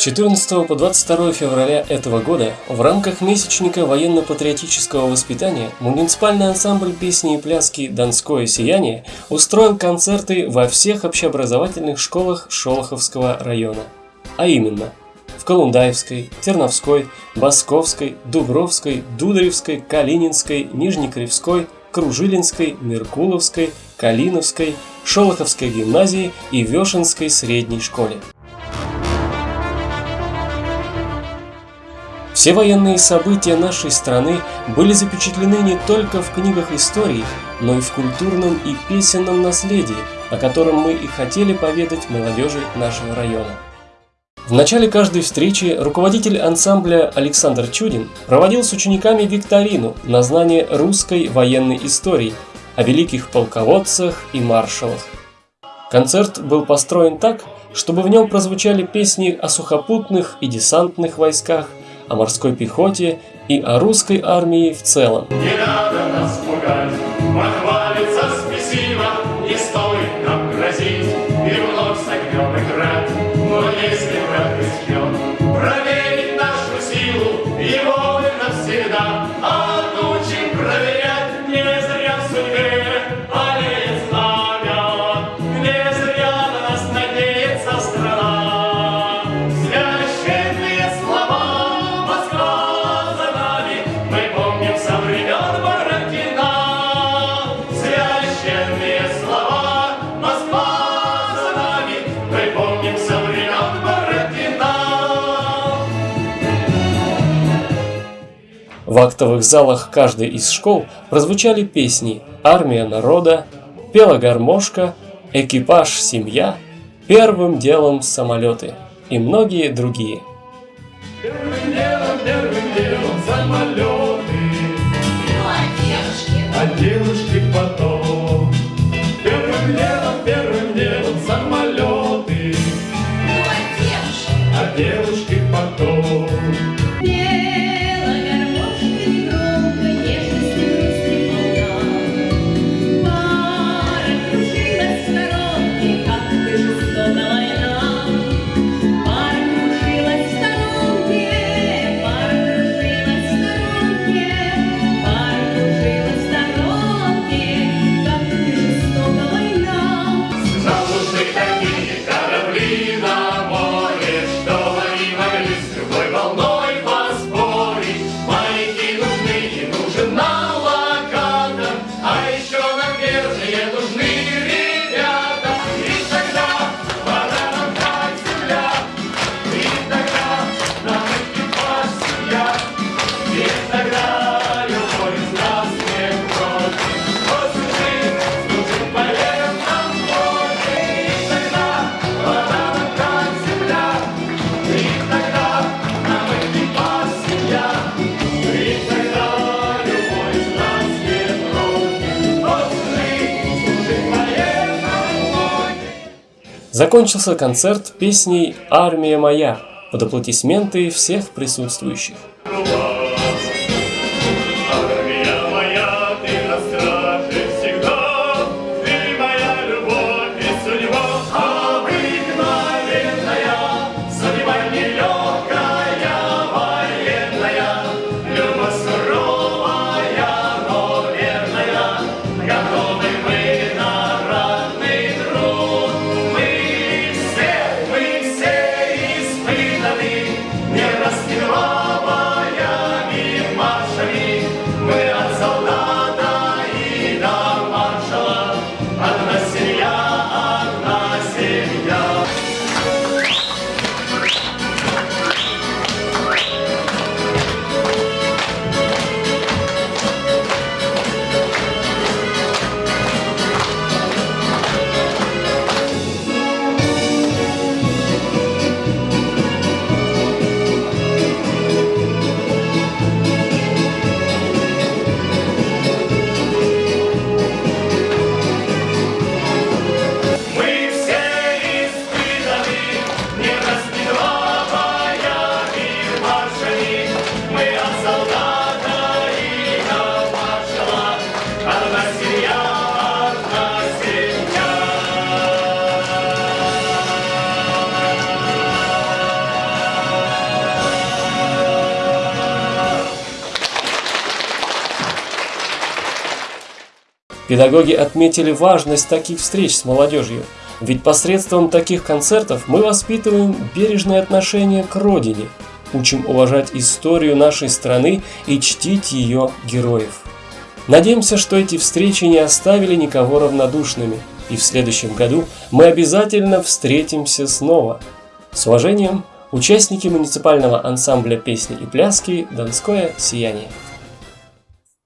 14 по 22 февраля этого года в рамках месячника военно-патриотического воспитания муниципальный ансамбль песни и пляски «Донское сияние» устроил концерты во всех общеобразовательных школах Шолоховского района. А именно в Колундаевской, Терновской, Басковской, Дубровской, Дударевской, Калининской, Нижнекривской, Кружилинской, Меркуловской, Калиновской, Шолоховской гимназии и Вешенской средней школе. Все военные события нашей страны были запечатлены не только в книгах истории, но и в культурном и песенном наследии, о котором мы и хотели поведать молодежи нашего района. В начале каждой встречи руководитель ансамбля Александр Чудин проводил с учениками викторину на знание русской военной истории о великих полководцах и маршалах. Концерт был построен так, чтобы в нем прозвучали песни о сухопутных и десантных войсках, о морской пехоте и о русской армии в целом. Не надо нас пугать, похвалиться не стоит нам грозить, и вновь согнем и град. Но если враг проверить нашу силу, его В актовых залах каждой из школ прозвучали песни «Армия народа», «Пела гармошка», «Экипаж семья», «Первым делом самолеты» и многие другие. Первым делом, первым делом самолеты, а девушки потом. Закончился концерт песней «Армия моя» под аплодисменты всех присутствующих. Педагоги отметили важность таких встреч с молодежью, ведь посредством таких концертов мы воспитываем бережное отношение к родине, учим уважать историю нашей страны и чтить ее героев. Надеемся, что эти встречи не оставили никого равнодушными, и в следующем году мы обязательно встретимся снова. С уважением, участники муниципального ансамбля песни и пляски «Донское сияние».